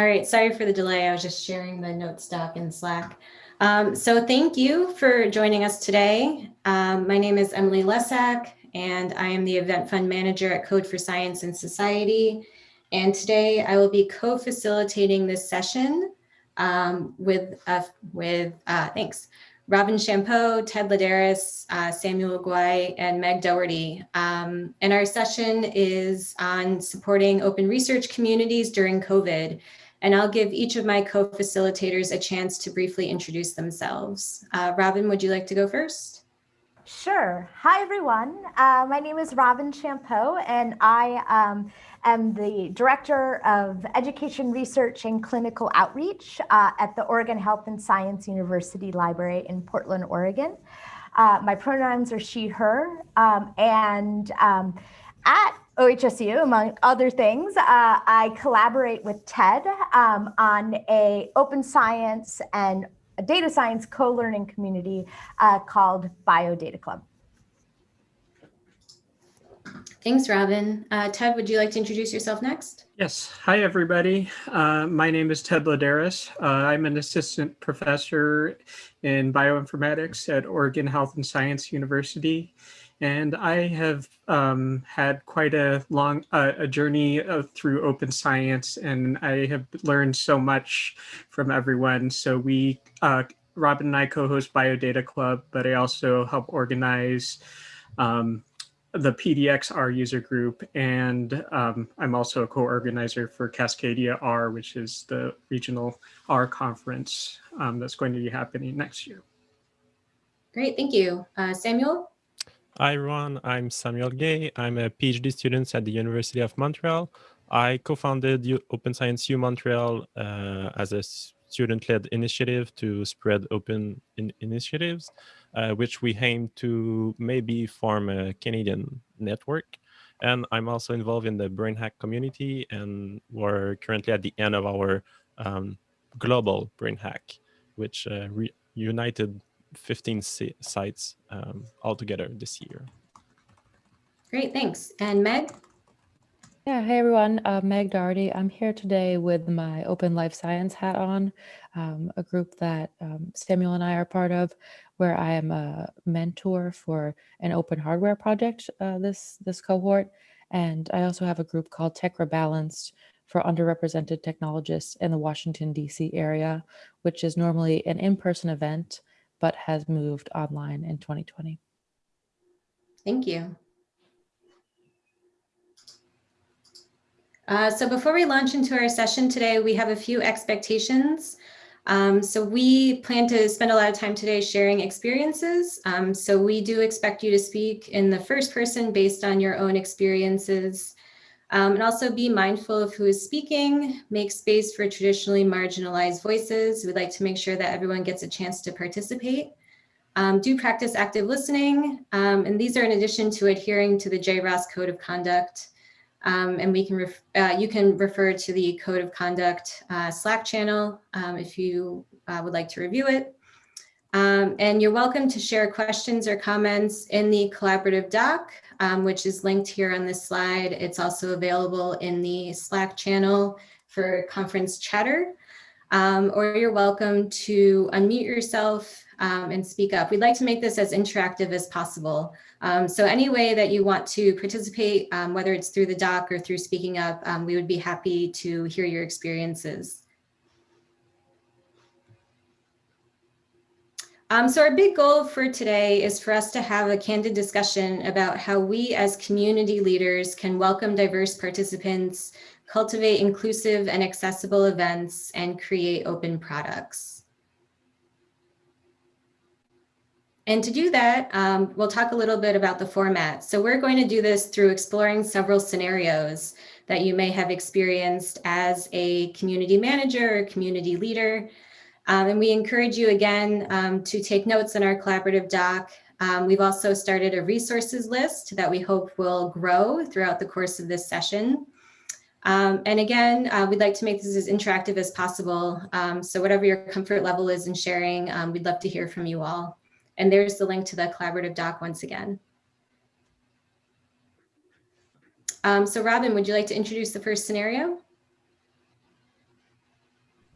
All right, sorry for the delay. I was just sharing the notes doc in Slack. Um, so thank you for joining us today. Um, my name is Emily Lescak, and I am the event fund manager at Code for Science and Society. And today I will be co-facilitating this session um, with, uh, with uh, thanks, Robin Champieux, Ted Laderas, uh, Samuel Guay, and Meg Doherty. Um, and our session is on supporting open research communities during COVID. And I'll give each of my co-facilitators a chance to briefly introduce themselves. Uh, Robin, would you like to go first? Sure. Hi, everyone. Uh, my name is Robin Champieux, and I um, am the Director of Education Research and Clinical Outreach uh, at the Oregon Health and Science University Library in Portland, Oregon. Uh, my pronouns are she, her, um, and um, at OHSU, among other things, uh, I collaborate with TED um, on a open science and a data science co-learning community uh, called Biodata Club. Thanks, Robin. Uh, Ted, would you like to introduce yourself next? Yes. Hi, everybody. Uh, my name is Ted Laderas. Uh, I'm an assistant professor in bioinformatics at Oregon Health and Science University. And I have um, had quite a long uh, a journey uh, through open science, and I have learned so much from everyone. So we, uh, Robin and I co-host Biodata Club, but I also help organize um, the PDX-R user group, and um, I'm also a co-organizer for Cascadia R, which is the regional R conference um, that's going to be happening next year. Great, thank you. Uh, Samuel? Hi everyone, I'm Samuel Guay. I'm a PhD student at the University of Montreal. I co-founded Open Science U Montreal uh, as a student-led initiative to spread open in initiatives, uh, which we aim to maybe form a Canadian network. And I'm also involved in the BrainHack community, and we're currently at the end of our um, global BrainHack, which uh, united 15 sites um, altogether this year. Great, thanks. And Meg? Yeah, hey everyone, uh, Meg Doherty. I'm here today with my Open Life Science hat on, um, a group that um, Samuel and I are part of, where I am a mentor for an open hardware project uh, this, this cohort. And I also have a group called Techra Balanced for underrepresented technologists in the Washington, D.C. area, which is normally an in-person event but has moved online in 2020. Thank you. Uh, so before we launch into our session today, we have a few expectations. Um, so we plan to spend a lot of time today sharing experiences. Um, so we do expect you to speak in the first person based on your own experiences. Um, and also be mindful of who is speaking, make space for traditionally marginalized voices. We'd like to make sure that everyone gets a chance to participate. Um, do practice active listening. Um, and these are in addition to adhering to the JROST Code of Conduct. Um, and we can uh, you can refer to the Code of Conduct uh, Slack channel um, if you uh, would like to review it. Um, and you're welcome to share questions or comments in the collaborative doc, um, which is linked here on this slide. It's also available in the Slack channel for conference chatter. Um, or you're welcome to unmute yourself um, and speak up. We'd like to make this as interactive as possible. Um, so any way that you want to participate, um, whether it's through the doc or through speaking up, we would be happy to hear your experiences. Um, so our big goal for today is for us to have a candid discussion about how we as community leaders can welcome diverse participants, cultivate inclusive and accessible events, and create open products. And to do that, um, we'll talk a little bit about the format. So we're going to do this through exploring several scenarios that you may have experienced as a community manager or community leader, um, and we encourage you again um, to take notes in our collaborative doc. Um, we've also started a resources list that we hope will grow throughout the course of this session. Um, and again, uh, we'd like to make this as interactive as possible. Um, so whatever your comfort level is in sharing, um, we'd love to hear from you all. And there's the link to the collaborative doc once again. so Robin, would you like to introduce the first scenario?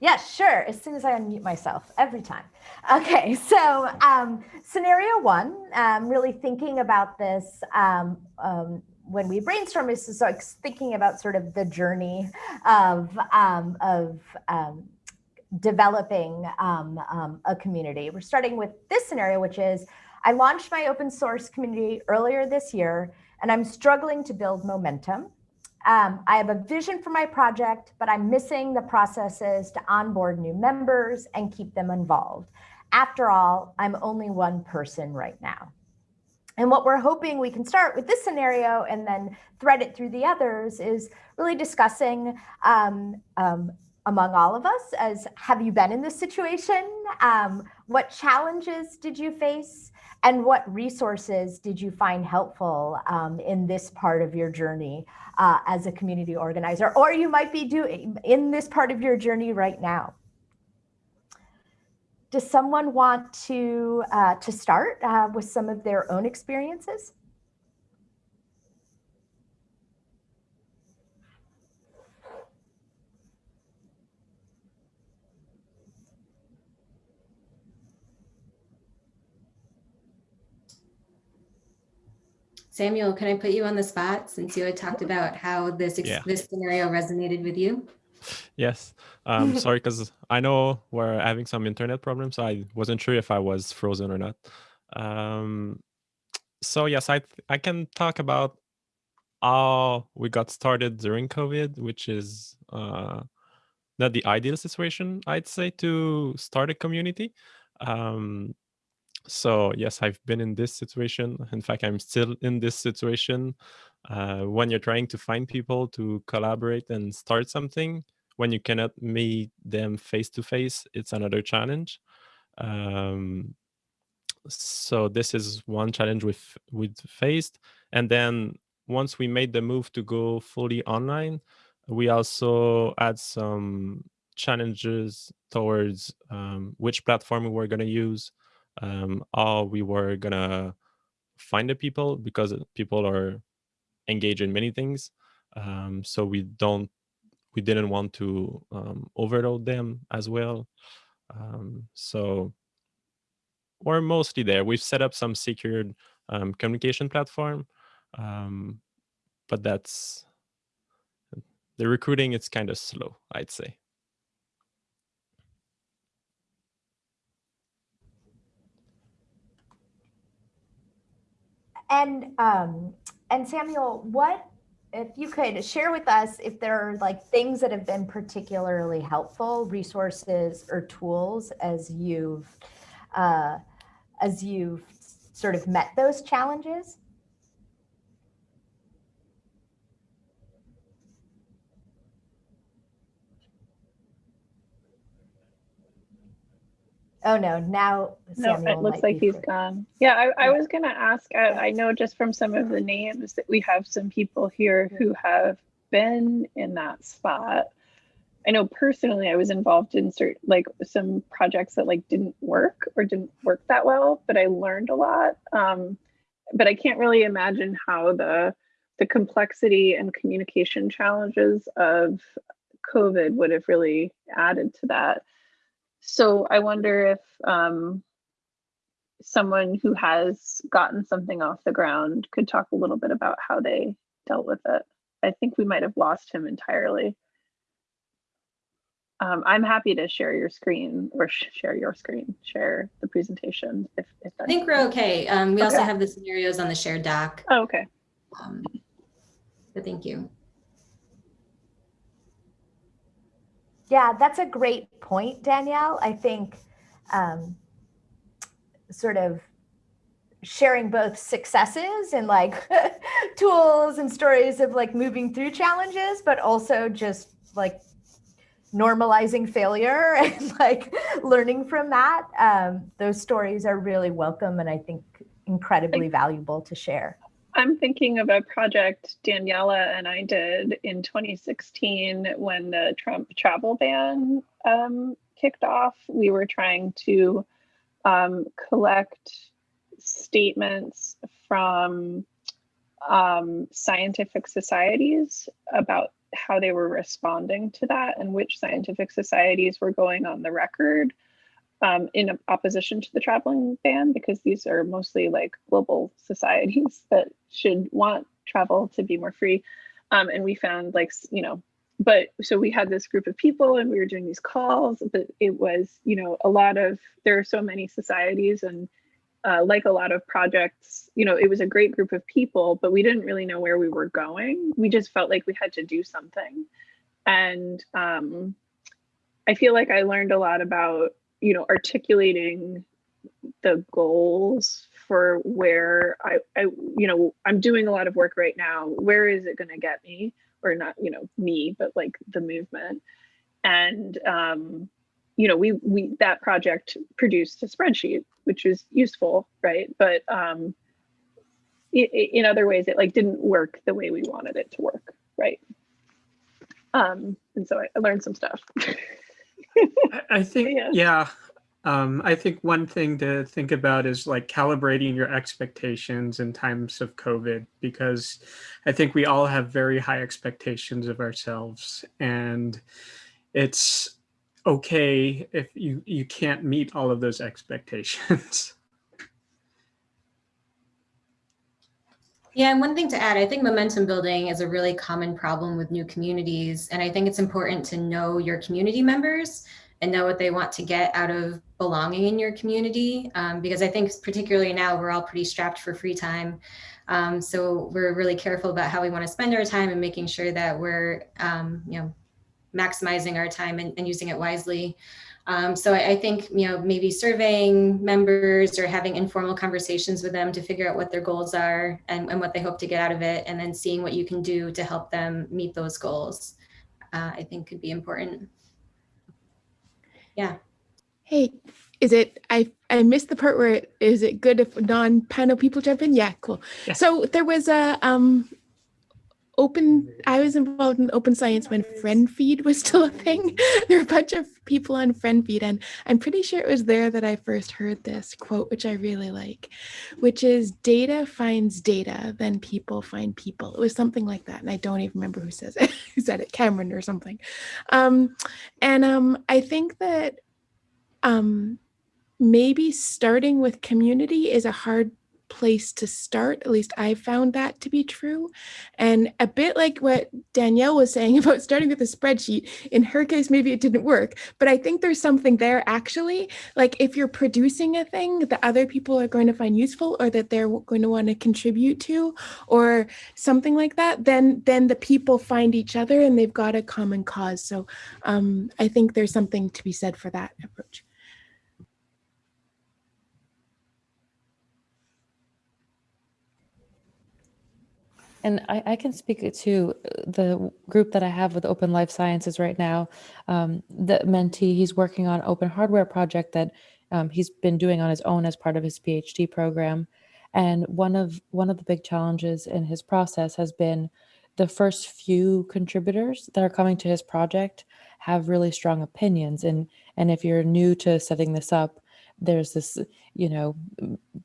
Yes, sure. As soon as I unmute myself, every time. Okay, so um, scenario one, um, really thinking about this um, um, when we brainstorm is like thinking about sort of the journey of um, of um, developing a community. We're starting with this scenario, which is I launched my open source community earlier this year, and I'm struggling to build momentum. Um, I have a vision for my project, but I'm missing the processes to onboard new members and keep them involved. After all, I'm only one person right now. And what we're hoping we can start with this scenario and then thread it through the others is really discussing um, um, among all of us as have you been in this situation? Um, what challenges did you face? And what resources did you find helpful um, in this part of your journey uh, as a community organizer? Or you might be doing in this part of your journey right now. Does someone want to, uh, to start uh, with some of their own experiences? Samuel, can I put you on the spot since you had talked about how this Yeah. this scenario resonated with you? Yes. Um, sorry, because I know we're having some internet problems. So I wasn't sure if I was frozen or not. Um, so yes, I I can talk about how we got started during COVID, which is uh, not the ideal situation, I'd say, to start a community. Um, so yes, I've been in this situation. In fact, I'm still in this situation. Uh, when you're trying to find people to collaborate and start something, when you cannot meet them face to face, it's another challenge. Um, so this is one challenge we've we faced, and then once we made the move to go fully online, we also had some challenges towards um, which platform we were going to use, um, how we were going to find the people because people are engaged in many things. Um, so we don't we didn't want to um, overload them as well. Um, so we're mostly there. We've set up some secured um, communication platform, um, but that's the recruiting. It's kind of slow, I'd say. And um, and Samuel, what if you could share with us if there are like things that have been particularly helpful, resources or tools as you've uh, as you've sort of met those challenges? Oh no, now No, it looks like he's fr- gone. Yeah, I, I was gonna ask, I, I know just from some of the names that we have some people here who have been in that spot. I know personally I was involved in certain like some projects that like didn't work or didn't work that well, but I learned a lot. Um, but I can't really imagine how the the complexity and communication challenges of COVID would have really added to that. So I wonder if um, someone who has gotten something off the ground could talk a little bit about how they dealt with it. I think we might have lost him entirely. Um, I'm happy to share your screen or sh- share your screen, share the presentation if, if I think we're okay. Um, we also have the scenarios on the shared doc. Oh, okay. Um, but thank you. Yeah, that's a great point, Danielle. I think um, sort of sharing both successes and like tools and stories of like moving through challenges, but also just like normalizing failure and like learning from that. Um, those stories are really welcome and I think incredibly valuable to share. I'm thinking of a project Daniela and I did in 2016 when the Trump travel ban um, kicked off. We were trying to um, collect statements from um, scientific societies about how they were responding to that and which scientific societies were going on the record um, in opposition to the traveling ban because these are mostly like global societies that should want travel to be more free. Um, and we found like, you know, but so we had this group of people and we were doing these calls, but it was, you know, a lot of, there are so many societies and uh, like a lot of projects, you know, it was a great group of people, but we didn't really know where we were going. We just felt like we had to do something. And um, I feel like I learned a lot about, you know, articulating the goals for where I, I, you know, I'm doing a lot of work right now. Where is it going to get me? Or not, you know, me, but like the movement. And, um, you know, we, we, that project produced a spreadsheet, which was useful, right? But um, it, it, in other ways, it like didn't work the way we wanted it to work, right? Um, and so I, I learned some stuff. I, think, Yeah. yeah, um, I think one thing to think about is like calibrating your expectations in times of COVID, because I think we all have very high expectations of ourselves and it's okay if you, you can't meet all of those expectations. Yeah, and one thing to add, I think momentum building is a really common problem with new communities. And I think it's important to know your community members and know what they want to get out of belonging in your community. Um, because I think particularly now we're all pretty strapped for free time. Um, so we're really careful about how we want to spend our time and making sure that we're, um, you know, maximizing our time and, and using it wisely. Um, so I, I, think, you know, maybe surveying members or having informal conversations with them to figure out what their goals are and, and what they hope to get out of it, and then seeing what you can do to help them meet those goals, uh, I think could be important. Yeah. Hey, is it, I, I missed the part where, it, is it good if non-panel people jump in? Yeah, cool. Yeah. So there was a, um, open i was involved in open science when friend feed was still a thing there were a bunch of people on friendfeed and i'm pretty sure it was there that i first heard this quote which i really like which is data finds data then people find people. It was something like that and i don't even remember who says it. Who said it? Cameron or something. Um and um i think that um maybe starting with community is a hard place to start. At least I found that to be true. And a bit like what Danielle was saying about starting with a spreadsheet, in her case, maybe it didn't work, but I think there's something there actually. Like if you're producing a thing that other people are going to find useful or that they're going to want to contribute to or something like that, then then the people find each other and they've got a common cause. So um, I think there's something to be said for that approach. And I, I, can speak to the group that I have with Open Life Sciences right now. Um, the mentee, he's working on open hardware project that um, he's been doing on his own as part of his PhD program. And one of one of the big challenges in his process has been the first few contributors that are coming to his project have really strong opinions. And and if you're new to setting this up, there's this, you know,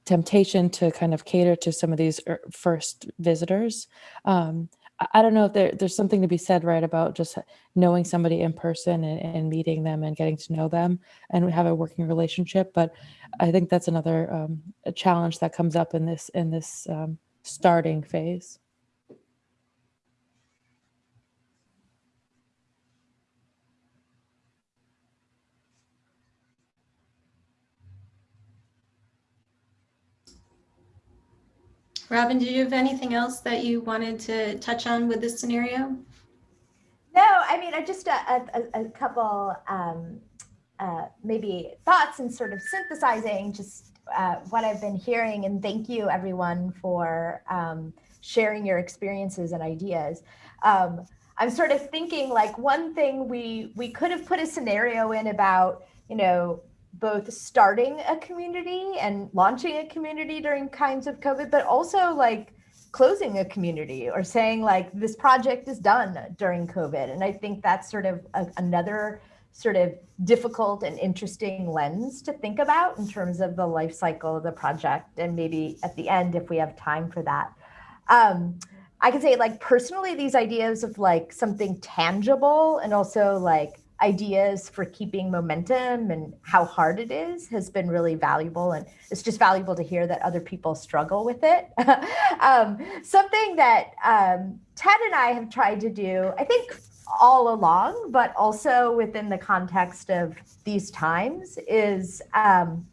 temptation to kind of cater to some of these er, first visitors. Um, I don't know if there, there's something to be said, right, about just knowing somebody in person and, and, meeting them and getting to know them and have a working relationship. But I think that's another um, challenge that comes up in this in this um, starting phase. Robin, did you have anything else that you wanted to touch on with this scenario? No, I mean, I just a, a, a couple um, uh, maybe thoughts and sort of synthesizing just uh, what I've been hearing. And thank you everyone for um, sharing your experiences and ideas. Um, I'm sort of thinking like one thing we we could have put a scenario in about, you know, both starting a community and launching a community during kinds of COVID, but also like closing a community or saying like this project is done during COVID. And I think that's sort of a, another sort of difficult and interesting lens to think about in terms of the life cycle of the project and maybe at the end if we have time for that. Um, I can say like personally, these ideas of like something tangible and also like ideas for keeping momentum and how hard it is has been really valuable. And it's just valuable to hear that other people struggle with it. um, something that um, Ted and I have tried to do, I think all along, but also within the context of these times is, um,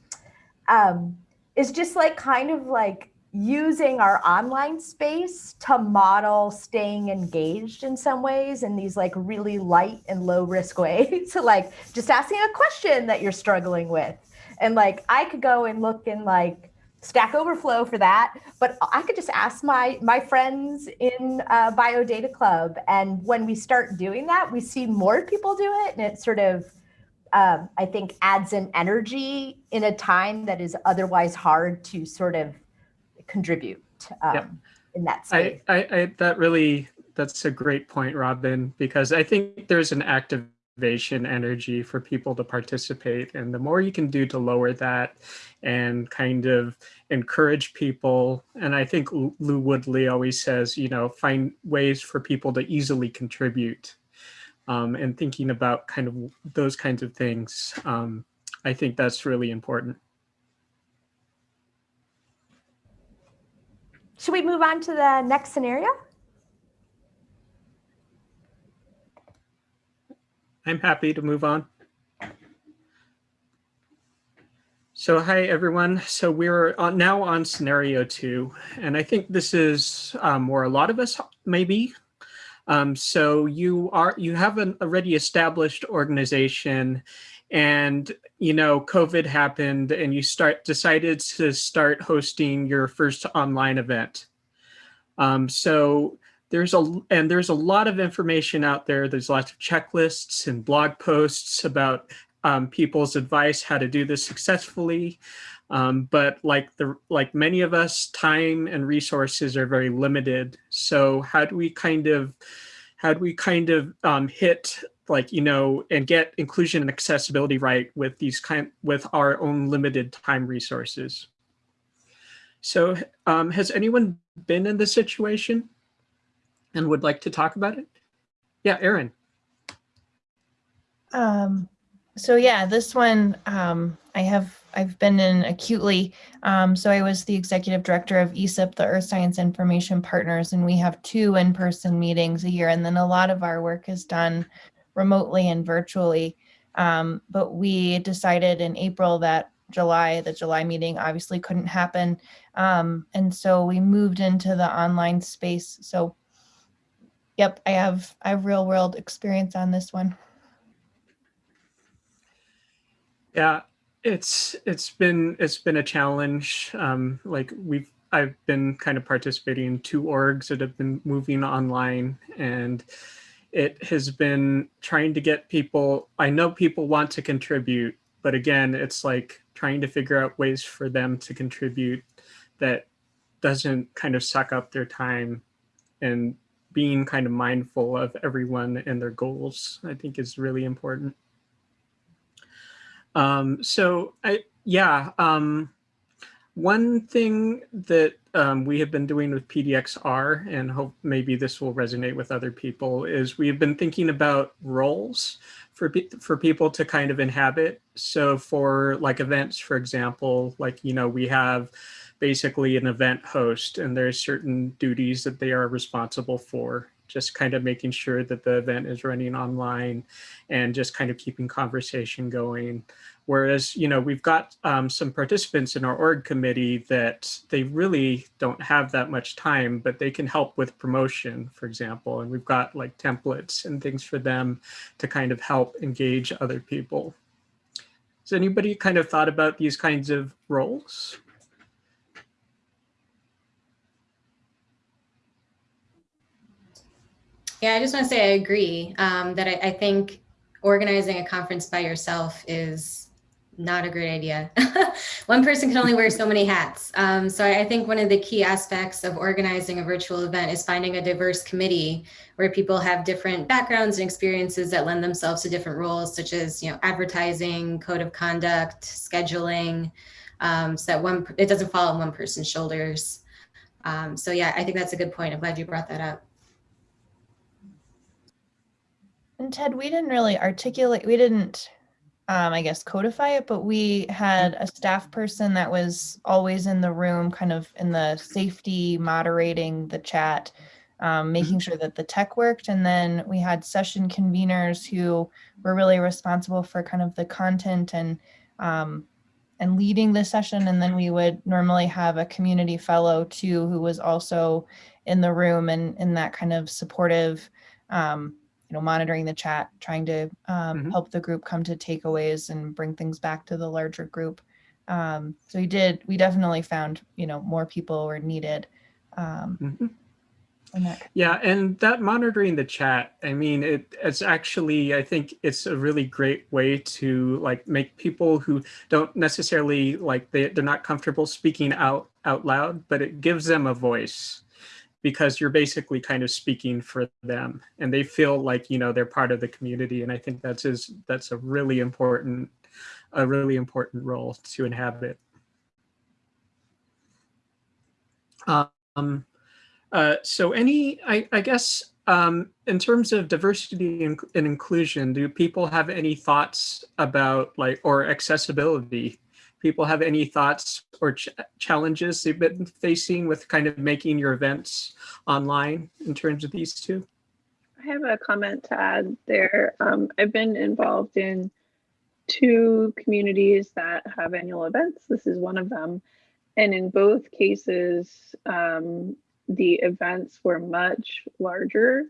um, is just like kind of like using our online space to model staying engaged in some ways in these like really light and low risk ways to like just asking a question that you're struggling with. And like i could go and look in like stack overflow for that but i could just ask my my friends in uh, biodata club. And when we start doing that we see more people do it and it sort of um, i think adds an energy in a time that is otherwise hard to sort of contribute um, in that space. I, I, I, that really, that's a great point, Robin, because I think there's an activation energy for people to participate. And the more you can do to lower that and kind of encourage people, and I think Lou Woodley always says, you know, find ways for people to easily contribute. Um, and thinking about kind of those kinds of things, um, I think that's really important. Should we move on to the next scenario? I'm happy to move on. So hi, everyone. So we're now on scenario two, and I think this is um, where a lot of us maybe. Um, so you are you have an already established organization and you know covid happened and you start decided to start hosting your first online event. Um, so there's a and there's a lot of information out there. There's lots of checklists and blog posts about um, people's advice how to do this successfully. Um, but like the like many of us time and resources are very limited. So how do we kind of how do we kind of um, hit like you know and get inclusion and accessibility right with these kind with our own limited time resources so um, has anyone been in this situation and would like to talk about it yeah Erin. Um, so yeah, this one um, I have I've been in acutely. Um, so I was the executive director of ESIP, the Earth Science Information Partners, and we have two in-person meetings a year, and then a lot of our work is done remotely and virtually. Um, but we decided in April that July, the July meeting obviously couldn't happen. Um, and so we moved into the online space. So yep, I have, I have real world experience on this one. Yeah, it's it's been it's been a challenge. Um, like we've I've been kind of participating in two orgs that have been moving online and it has been trying to get people, I know people want to contribute, but again, it's like trying to figure out ways for them to contribute that doesn't kind of suck up their time and being kind of mindful of everyone and their goals, I think is really important. Um, so I, yeah, um, one thing that um, we have been doing with PDXR, and hope maybe this will resonate with other people, is we've been thinking about roles for, for people to kind of inhabit. So for like events, for example, like, you know, we have basically an event host and there's certain duties that they are responsible for just kind of making sure that the event is running online and just kind of keeping conversation going. Whereas, you know, we've got um, some participants in our org committee that they really don't have that much time, but they can help with promotion, for example. And we've got like templates and things for them to kind of help engage other people. Has anybody kind of thought about these kinds of roles? Yeah, I just want to say I agree um, that I, I, think organizing a conference by yourself is not a great idea. one person can only wear so many hats. Um, so I, think one of the key aspects of organizing a virtual event is finding a diverse committee where people have different backgrounds and experiences that lend themselves to different roles, such as you know advertising, code of conduct, scheduling, um, so that one it doesn't fall on one person's shoulders. Um, so yeah, I think that's a good point. I'm glad you brought that up. And Ted, we didn't really articulate, we didn't, um, I guess, codify it, but we had a staff person that was always in the room, kind of in the safety, moderating the chat, um, making sure that the tech worked. And then we had session conveners who were really responsible for kind of the content and um, and leading the session. And then we would normally have a community fellow too, who was also in the room and in that kind of supportive um, you know, monitoring the chat, trying to um, Mhm. help the group come to takeaways and bring things back to the larger group. Um, so we did, we definitely found, you know, more people were needed. Um, in that. Yeah, and that monitoring the chat, I mean, it, it's actually, I think it's a really great way to like make people who don't necessarily like they, they're not comfortable speaking out out loud, but it gives them a voice because you're basically kind of speaking for them and they feel like, you know, they're part of the community. And I think that's is that's a really important, a really important role to inhabit. Um, uh, so any, I, I guess, um, in terms of diversity and, inclusion, do people have any thoughts about like, or accessibility? People have any thoughts or ch challenges they've been facing with kind of making your events online in terms of these two? I have a comment to add there. Um, I've been involved in two communities that have annual events. This is one of them. And in both cases, um, the events were much larger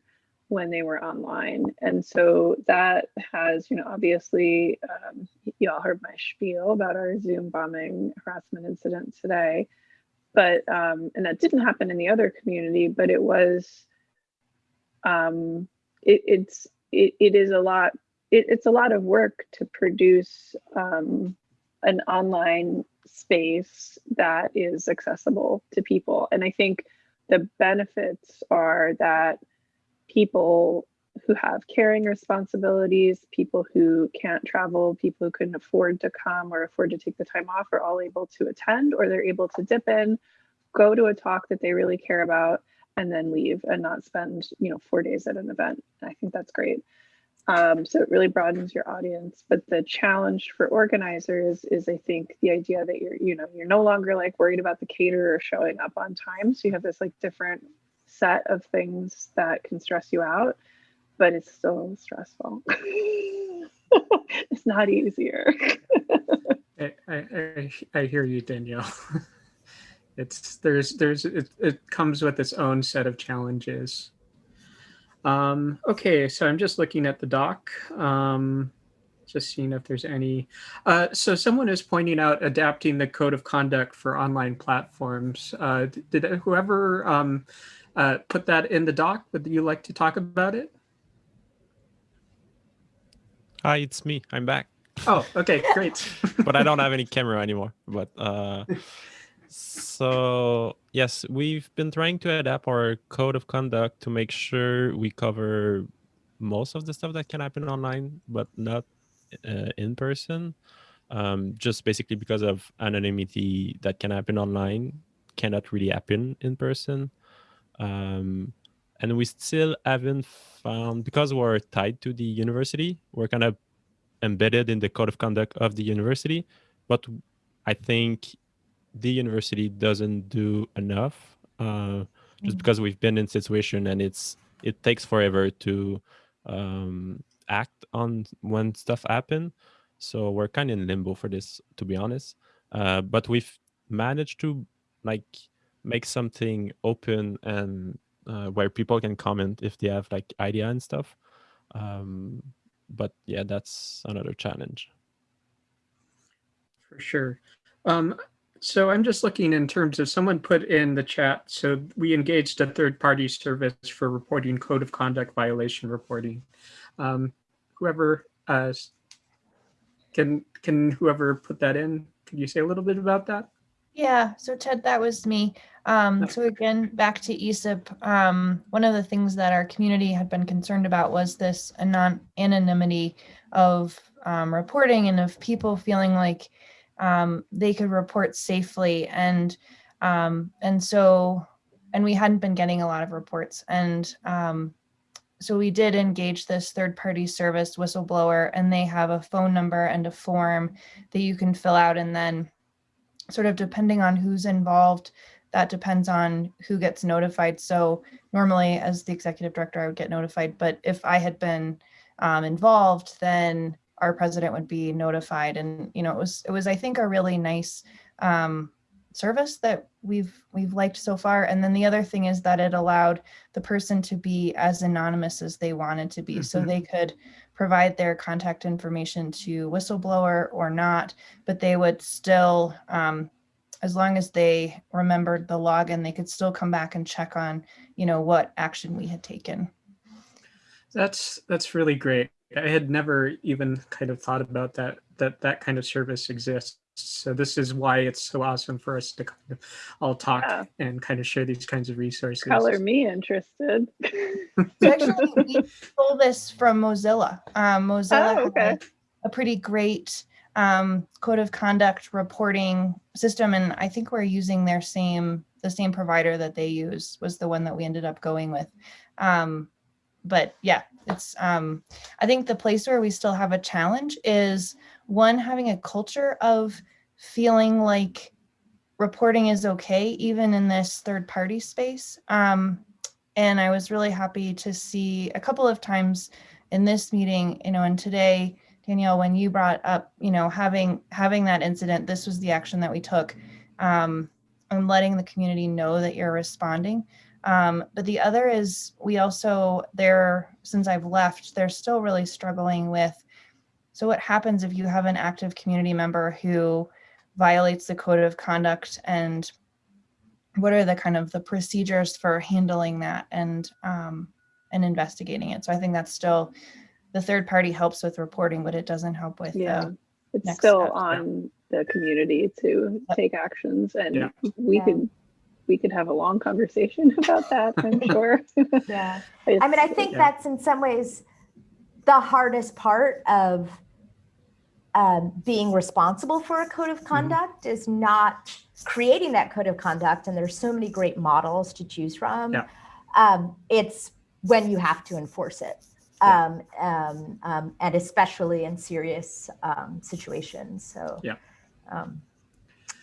when they were online. And so that has, you know, obviously, um, you all heard my spiel about our Zoom bombing harassment incident today. But, um, and that didn't happen in the other community, but it was, um, it, it's, it, it is a lot, it, it's a lot of work to produce um, an online space that is accessible to people. And I think the benefits are that people who have caring responsibilities, people who can't travel, people who couldn't afford to come or afford to take the time off are all able to attend or they're able to dip in, go to a talk that they really care about and then leave and not spend, you know, four days at an event. I think that's great. Um, so it really broadens your audience. But the challenge for organizers is, I think, the idea that you're, you know, you're no longer like worried about the caterer showing up on time. So you have this like different set of things that can stress you out, but it's so stressful. it's not easier. I, I, I, hear you, Danielle. it's there's there's it, it comes with its own set of challenges. Um, okay, so I'm just looking at the doc, um, just seeing if there's any. Uh, so someone is pointing out adapting the code of conduct for online platforms. Uh, did whoever um, uh, put that in the doc? Would you like to talk about it? Hi, it's me. I'm back. Oh, okay, great. but I don't have any camera anymore. But uh, so yes, we've been trying to adapt our code of conduct to make sure we cover most of the stuff that can happen online, but not uh, in person. Um, just basically because of anonymity that can happen online cannot really happen in person. Um, and we still haven't found because we're tied to the university we're kind of embedded in the code of conduct of the university but i think the university doesn't do enough uh, just because we've been in situation and it's it takes forever to um, act on when stuff happen. So we're kind of in limbo for this to be honest. Uh, but we've managed to like make something open and uh, where people can comment if they have like idea and stuff. Um, but yeah, that's another challenge. For sure. Um, so I'm just looking in terms of someone put in the chat. So we engaged a third party service for reporting code of conduct violation reporting. Um, whoever uh, can can whoever put that in, can you say a little bit about that? Yeah, so Ted, that was me. Um, so again, back to ESIP, um, one of the things that our community had been concerned about was this anon anonymity of um, reporting and of people feeling like um, they could report safely. And, um, and so and we hadn't been getting a lot of reports. And um, so we did engage this third party service whistleblower and they have a phone number and a form that you can fill out and then sort of depending on who's involved, that depends on who gets notified. So normally as the executive director, I would get notified, but if I had been um, involved, then our president would be notified. And, you know, it was, it was, I think, a really nice um, service that we've we've liked so far. And then the other thing is that it allowed the person to be as anonymous as they wanted to be. So Mhm. they could provide their contact information to whistleblower or not, but they would still, um, as long as they remembered the login, they could still come back and check on, you know, what action we had taken. That's that's really great. I had never even kind of thought about that that that kind of service exists. So this is why it's so awesome for us to kind of all talk Yeah. and kind of share these kinds of resources. Color me interested. So actually, we stole this from Mozilla. Um, Mozilla Oh, has okay. a pretty great um, code of conduct reporting system, and I think we're using their same the same provider that they use was the one that we ended up going with. Um, but yeah, it's um, I think the place where we still have a challenge is one having a culture of feeling like reporting is okay, even in this third party space. Um, and I was really happy to see a couple of times in this meeting, you know, and today, Danielle, when you brought up, you know, having having that incident, this was the action that we took, um, and letting the community know that you're responding. Um, but the other is we also there since I've left, they're still really struggling with. So what happens if you have an active community member who violates the code of conduct and what are the kind of the procedures for handling that and um, and investigating it. So I think that's still the third party helps with reporting, but it doesn't help with Yeah. the It's next still steps, yeah. on the community to Yep. take actions and Yeah. we Yeah. could we could have a long conversation about that, I'm sure. Yeah. I mean, I think Yeah. that's in some ways the hardest part of um, being responsible for a code of conduct is not creating that code of conduct. And there's so many great models to choose from. Yeah. Um, it's when you have to enforce it. Yeah. Um, um, um, and especially in serious um, situations. So, Yeah. um,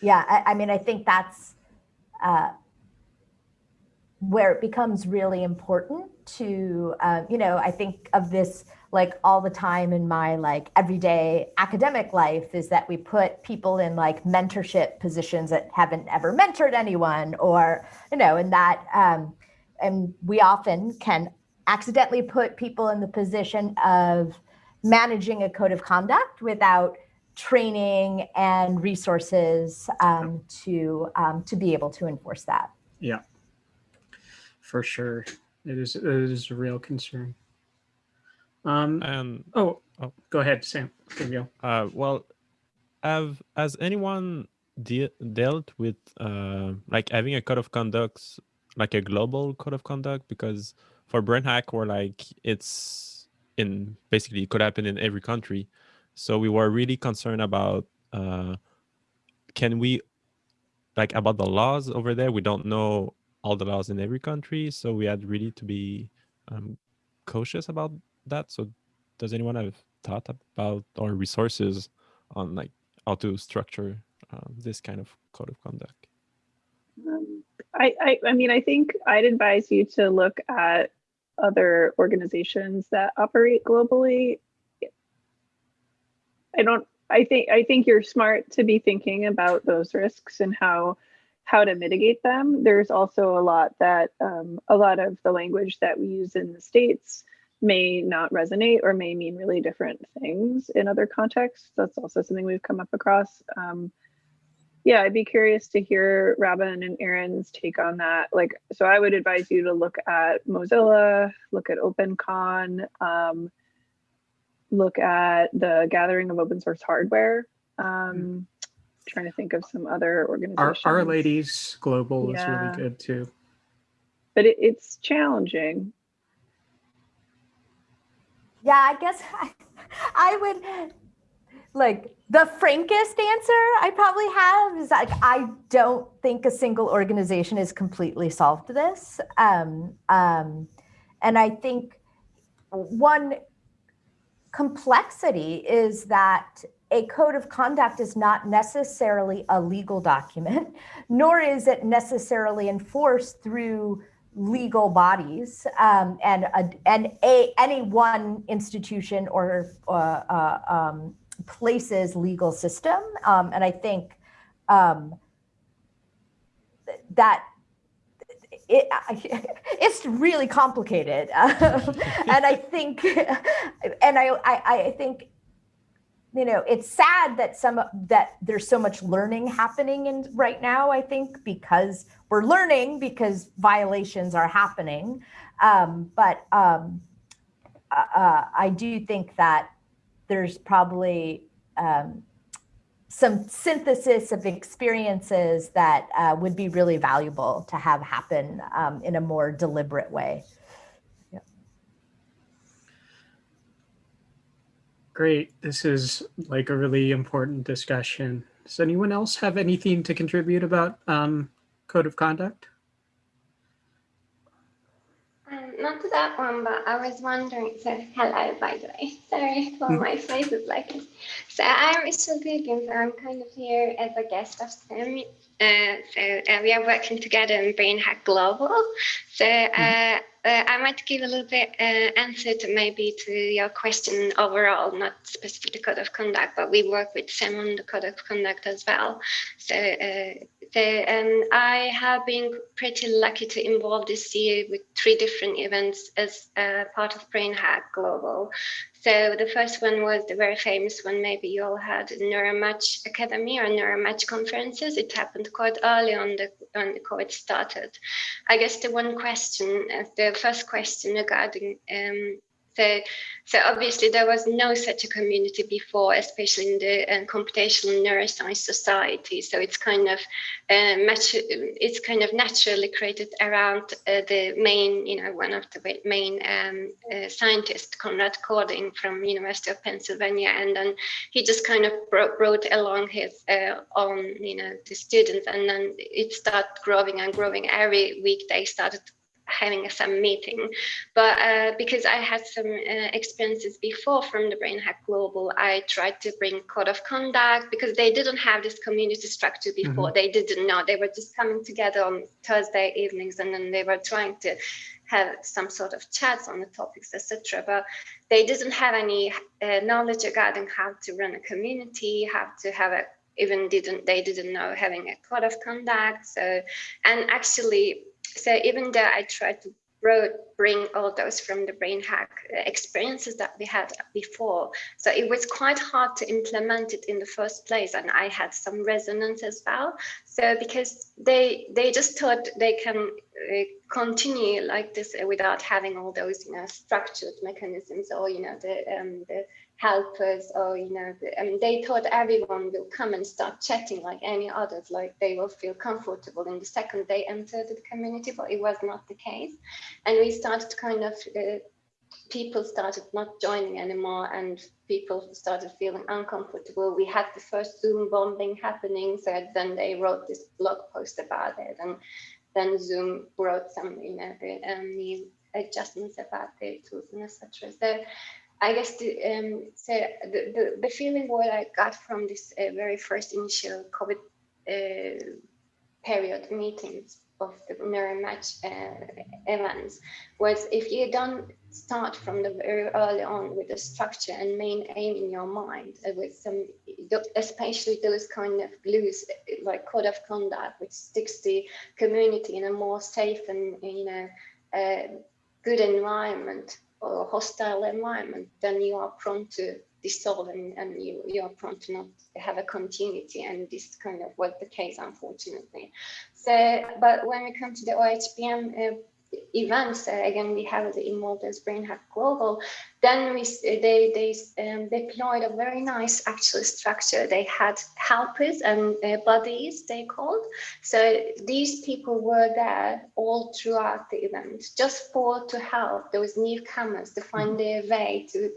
yeah, I, I mean, I think that's uh, where it becomes really important to uh, you know i think of this like all the time in my like everyday academic life is that we put people in like mentorship positions that haven't ever mentored anyone or you know and that um, and we often can accidentally put people in the position of managing a code of conduct without training and resources um, to um, to be able to enforce that Yeah, for sure. It is it is a real concern. Um. And Oh. oh. Go ahead, Sam. There you go. Uh, well, have has anyone de- dealt with uh, like having a code of conduct, like a global code of conduct? Because for brain hack, we're like it's in basically it could happen in every country, so we were really concerned about uh, can we like about the laws over there. We don't know all the laws in every country, so we had really to be um, cautious about that. So, does anyone have thought about or resources on like how to structure um, this kind of code of conduct? Um, I, I, I mean, I think I'd advise you to look at other organizations that operate globally. I don't, I think, I think you're smart to be thinking about those risks and how, how to mitigate them. There's also a lot that, um, a lot of the language that we use in the States may not resonate or may mean really different things in other contexts. That's also something we've come up across. Um, yeah, I'd be curious to hear Robin and Erin's take on that. Like, so I would advise you to look at Mozilla, look at OpenCon, um, look at the gathering of open source hardware. Um, trying to think of some other organizations. Our Ladies Global is really good too. But it, it's challenging. Yeah, I guess I, I would like the frankest answer I probably have is like I don't think a single organization has completely solved this. Um, um, and I think one complexity is that a code of conduct is not necessarily a legal document, nor is it necessarily enforced through legal bodies um, and a, and a any one institution or uh, uh, um, place's legal system. Um, and I think um, that it, it's really complicated. and I think, and I, I, I think you know it's sad that some that there's so much learning happening in right now i think because we're learning because violations are happening um, but um, uh, uh i do think that there's probably um, some synthesis of experiences that uh, would be really valuable to have happen um, in a more deliberate way Great. This is like a really important discussion. Does anyone else have anything to contribute about um, code of conduct? Um, not to that one, but I was wondering, so hello, by the way. Sorry for my face is like this. So I'm Isil Bilgin, so I'm kind of here as a guest of Sam. Uh, so uh, we are working together in BrainHack Global. So uh, uh, I might give a little bit uh, answer to maybe to your question overall, not specific code of conduct, but we work with Sam on the code of conduct as well. So, uh, um, I have been pretty lucky to involve this year with three different events as uh, part of BrainHack Global. So the first one was the very famous one, maybe you all had Neuromatch Academy or Neuromatch conferences. It happened quite early on the when COVID started. I guess the one question, uh, the first question regarding um, so, so obviously there was no such a community before, especially in the uh, computational neuroscience society. So it's kind of uh, much, it's kind of naturally created around uh, the main, you know, one of the main um, uh, scientists, Konrad Kording from University of Pennsylvania, and then he just kind of brought, brought along his uh, own, you know, the students, and then it started growing and growing. Every week they started having some meeting. But uh, because I had some uh, experiences before from the BrainHack Global, I tried to bring code of conduct because they didn't have this community structure before. Mm -hmm. They didn't know. They were just coming together on Thursday evenings and then they were trying to have some sort of chats on the topics, etc. But they didn't have any uh, knowledge regarding how to run a community, how to have a even didn't they didn't know having a code of conduct. So and actually so even though I tried to bring all those from the BrainHack uh, experiences that we had before. So it was quite hard to implement it in the first place. And I had some resonance as well. So because they they just thought they can uh, continue like this without having all those, you know, structured mechanisms or, you know, the, um, the helpers or you know I mean, they thought everyone will come and start chatting like any others like they will feel comfortable in the second they entered the community but it was not the case. And we started kind of uh, people started not joining anymore and people started feeling uncomfortable. We had the first zoom bombing happening so then they wrote this blog post about it and then zoom wrote some you know um, new adjustments about the tools and etc so I guess the, um, so the, the, the, feeling what I got from this uh, very first initial COVID uh, period meetings of the Neuromatch uh, events was if you don't start from the very early on with a structure and main aim in your mind uh, with some, especially those kind of glues like code of conduct, which sticks the community in a more safe and, you know, uh, good environment or hostile environment, then you are prone to dissolve and, and you, you are prone to not have a continuity. And this kind of was the case, unfortunately. So, but when we come to the OHBM uh, events, uh, again, we have the Immortals BrainHack Global, then we, they, they um, deployed a very nice actual structure. They had helpers and uh, buddies, they called. So these people were there all throughout the event, just for to help those newcomers to find mm-hmm. their way to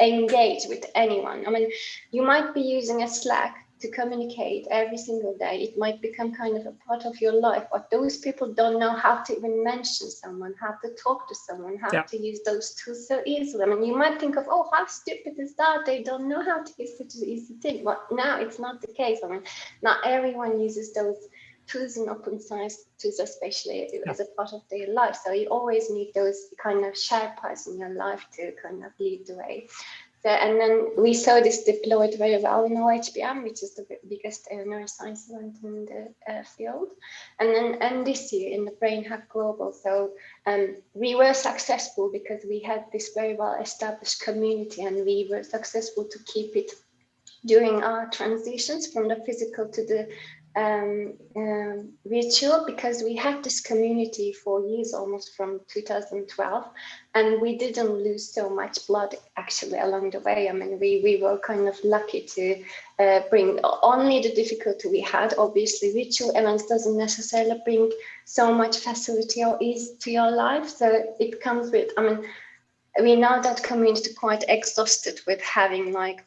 engage with anyone. I mean, you might be using a Slack to communicate every single day. It might become kind of a part of your life, but those people don't know how to even mention someone, how to talk to someone, how Yeah. to use those tools so easily. I mean, you might think of, oh, how stupid is that? They don't know how to use such an easy thing. But now it's not the case. I mean, not everyone uses those tools and open science tools, especially as a part of their life. So you always need those kind of Sherpas in your life to kind of lead the way. So, and then we saw this deployed very well in OHBM, which is the biggest uh, neuroscience event in the uh, field. And then and this year in the Brain Hack Global. So um, we were successful because we had this very well established community and we were successful to keep it during our transitions from the physical to the um, um, virtual because we had this community for years almost from 2012 and we didn't lose so much blood actually along the way. I mean, we, we were kind of lucky to uh, bring only the difficulty we had. Obviously, virtual events doesn't necessarily bring so much facility or ease to your life. So it comes with, I mean, we know that community quite exhausted with having like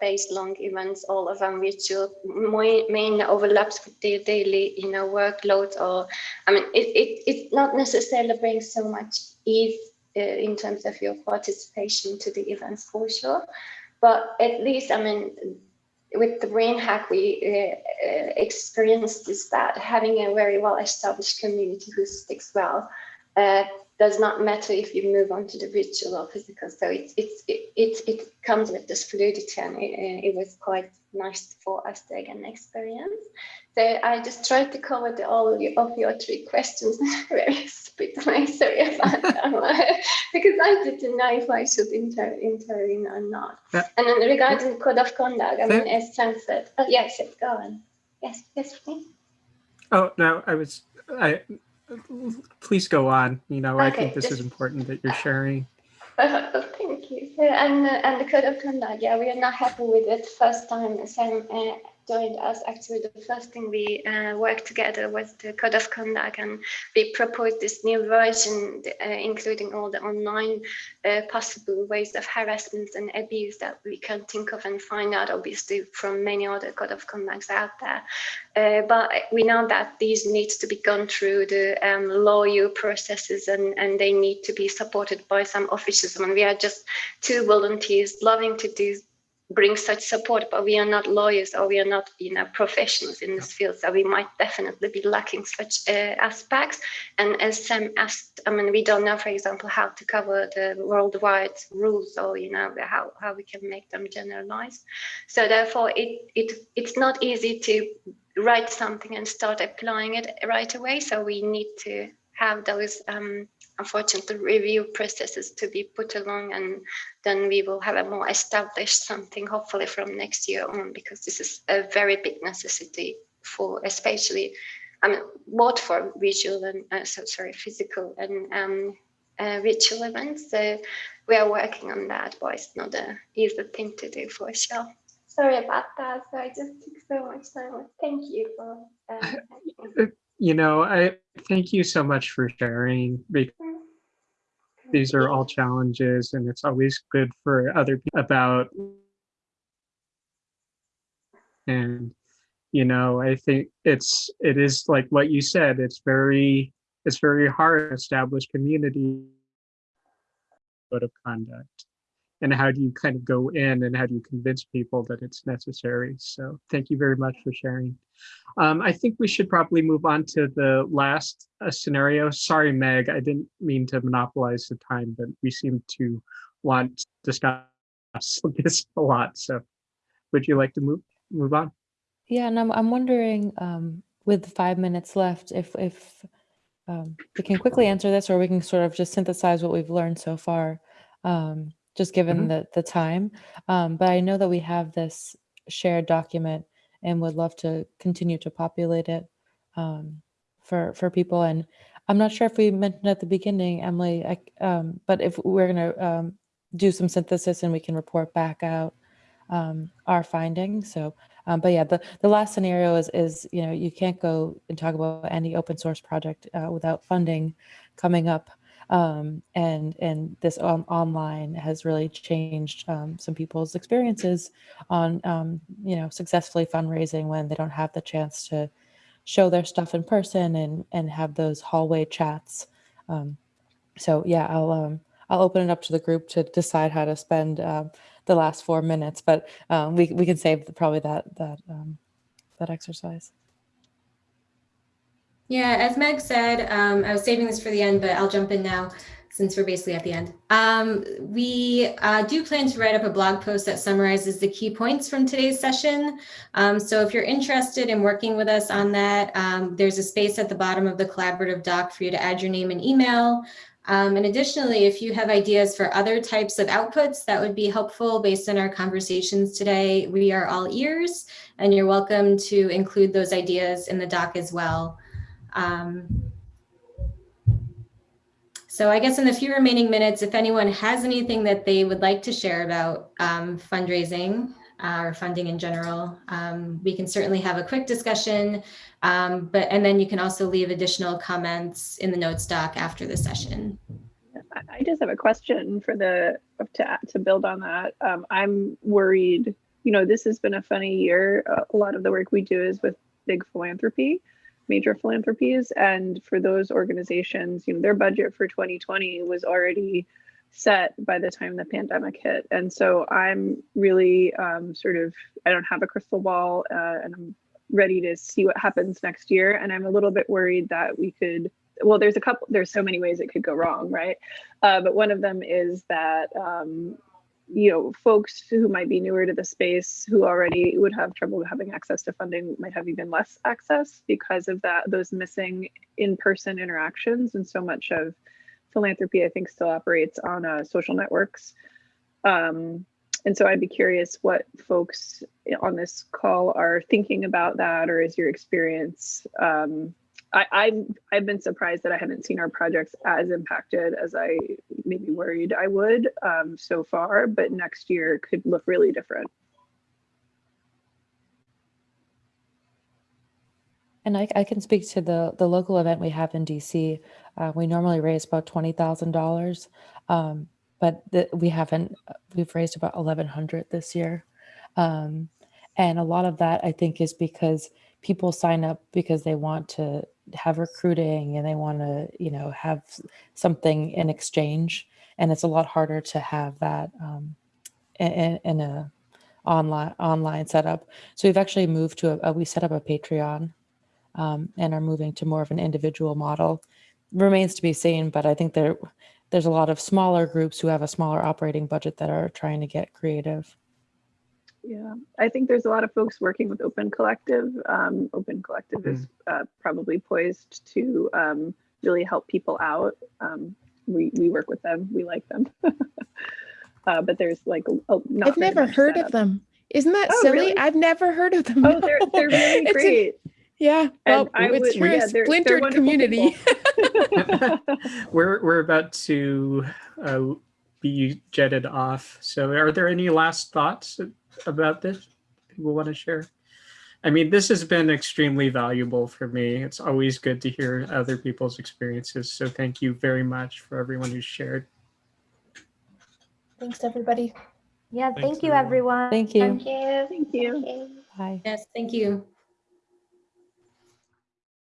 days long events, all of them which main, main overlaps with their daily, you know, workload or, I mean, it, it, it not necessarily brings so much ease uh, in terms of your participation to the events for sure. But at least, I mean, with the brain hack, we uh, uh, experienced is that having a very well established community who sticks well uh, does not matter if you move on to the virtual or physical. So it's it's it it, it comes with this fluidity, and it, it was quite nice for us to again experience. So I just tried to cover the, all of your, of your three questions very way. Sorry about that, because I didn't know if I should inter intervene or not. Yeah. And then regarding code of conduct, I mean, Yeah. as Sam said, oh, yes, yes, go on. Yes, yes, please. Oh, no, I was, I, please go on. You know, I think this is important that you're sharing. Uh, thank you. And uh, and the code of conduct, yeah, we are not happy with it. First time Sam uh, joined us, actually, the first thing we uh, worked together was the code of conduct, and we proposed this new version, uh, including all the online uh, possible ways of harassment and abuse that we can think of and find out, obviously, from many other code of conducts out there. Uh, but we know that these needs to be gone through the um, lawyer processes and, and they need to be supported by some officials. and we are just two volunteers loving to do bring such support, but we are not lawyers or we are not, you know, professionals in this field. So we might definitely be lacking such uh, aspects. And as Sam asked, I mean, we don't know, for example, how to cover the worldwide rules or, you know, how, how we can make them generalized. So therefore, it, it it's not easy to write something and start applying it right away. So we need to have those, um, unfortunately, review processes to be put along, and then we will have a more established something, hopefully from next year on, because this is a very big necessity for, especially, I mean, both for visual and uh, so sorry, physical and um, uh, virtual events. So we are working on that, but it's not a easy thing to do for sure. Sorry about that. So I just took so much time. Thank you for. Uh, You know, I thank you so much for sharing. because These are all challenges and it's always good for other people about and you know, I think it's it is like what you said, it's very it's very hard to establish community code of conduct. And how do you kind of go in and how do you convince people that it's necessary? So thank you very much for sharing. Um, I think we should probably move on to the last uh, scenario. Sorry, Meg, I didn't mean to monopolize the time, but we seem to want to discuss this a lot. So would you like to move move on? Yeah, and I'm I'm wondering, um, with five minutes left, if if um, we can quickly answer this, or we can sort of just synthesize what we've learned so far, um, just given Mhm. the the time. Um, but I know that we have this shared document, and would love to continue to populate it um, for for people. And I'm not sure if we mentioned at the beginning, Emily, I, um, but if we're gonna um, do some synthesis and we can report back out um, our findings. So, um, but yeah, the, the last scenario is, is, you know, you can't go and talk about any open source project uh, without funding coming up. Um, and and this on, online has really changed um, some people's experiences on um, you know successfully fundraising when they don't have the chance to show their stuff in person and and have those hallway chats. Um, so yeah, I'll um, I'll open it up to the group to decide how to spend um, the last four minutes, but we we can save the, probably that that that exercise. Yeah, as Meg said, um, I was saving this for the end, but I'll jump in now since we're basically at the end. Um, we uh, do plan to write up a blog post that summarizes the key points from today's session. Um, so if you're interested in working with us on that, um, there's a space at the bottom of the collaborative doc for you to add your name and email. Um, and additionally, if you have ideas for other types of outputs that would be helpful based on our conversations today, we are all ears and you're welcome to include those ideas in the doc as well. Um, so I guess in the few remaining minutes, if anyone has anything that they would like to share about um, fundraising uh, or funding in general, um, we can certainly have a quick discussion. Um, but and then you can also leave additional comments in the notes doc after the session. I- just have a question for the to to build on that. Um, I'm worried. You know, this has been a funny year. Uh, a lot of the work we do is with big philanthropy, major philanthropies, and for those organizations, you know, their budget for 2020 was already set by the time the pandemic hit. And so I'm really um, sort of I don't have a crystal ball, uh, and I'm ready to see what happens next year. And I'm a little bit worried that we could well there's a couple there's so many ways it could go wrong right uh, but one of them is that um, you know folks who might be newer to the space who already would have trouble having access to funding might have even less access because of that those missing in-person interactions. And so much of philanthropy i think still operates on uh, social networks. Um, and so i'd be curious what folks on this call are thinking about that or is your experience um, I, I've, I've been surprised that I haven't seen our projects as impacted as I maybe worried I would um, so far, but next year could look really different. And I, I can speak to the the local event we have in DC. Uh, we normally raise about twenty thousand dollars, um, but the, we haven't. We've raised about eleven hundred this year, um, and a lot of that I think is because people sign up because they want to have recruiting and they want to you know have something in exchange, and it's a lot harder to have that um, in, in a online online setup. So we've actually moved to a, a we set up a Patreon um, and are moving to more of an individual model. Remains to be seen, but I think there there's a lot of smaller groups who have a smaller operating budget that are trying to get creative. Yeah, I think there's a lot of folks working with Open Collective. Um, Open Collective is uh, probably poised to um, really help people out. Um, we we work with them. We like them. uh, but there's like a, a- not I've never heard setup. of them. Isn't that Oh, silly? really? I've never heard of them. Oh, they're they're really It's a- great. yeah. Well, I it's would- you're yeah, a they're- they're splintered community. we're we're about to uh, be jetted off. So, are there any last thoughts about this people want to share? I mean, this has been extremely valuable for me. It's always good to hear other people's experiences. So, thank you very much for everyone who shared. Thanks, everybody. Yeah, Thanks, thank you, everyone. everyone. Thank you. Thank you. Thank you. Thank you. Bye. Yes, thank you.